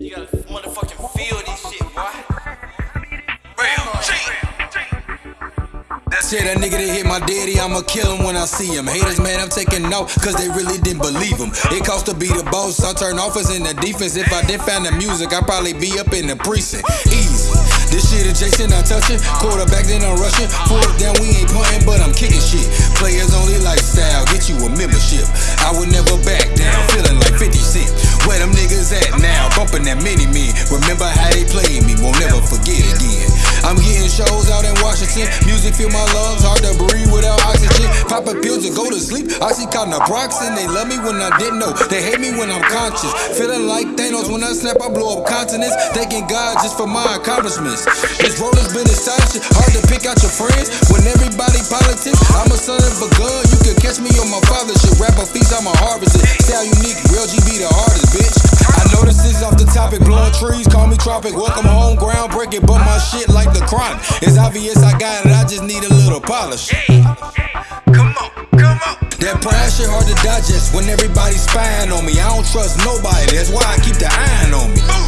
You gotta motherfucking feel this shit, boy. That nigga that hit my daddy, I'ma kill him when I see him. Haters, man, I'm taking off, cause they really didn't believe him. It cost to be the boss, I turn offense into defense. If I didn't find the music, I'd probably be up in the precinct. Easy. This shit adjacent, I'm touching. Quarterback, then I'm rushing. Fourth down, we ain't punting, but I'm kicking shit. Players only lifestyle, get you a membership. I would never back down, feeling like 50 Cent. Where them niggas at? Bumping that mini me. Remember how they played me, won't never forget again. I'm getting shows out in Washington. Music fill my lungs, hard to breathe without oxygen. Popping pills to go to sleep. I see Oxycontin, they love me when I didn't know. They hate me when I'm conscious. Feeling like Thanos when I snap, I blow up continents. Thanking God just for my accomplishments. This road has been astonishing. Hard to pick out your friends when everybody politics. I'm a son of a gun. You can catch me on my father's shit. Rap a feast, I'm a harvest. Style unique, real GB the hardest, bitch. Trees, call me tropic. Welcome home, groundbreaking, but my shit like the chronic. It's obvious I got it, I just need a little polish. Come on, come on. That pride shit hard to digest when everybody's spying on me. I don't trust nobody, that's why I keep the iron on me.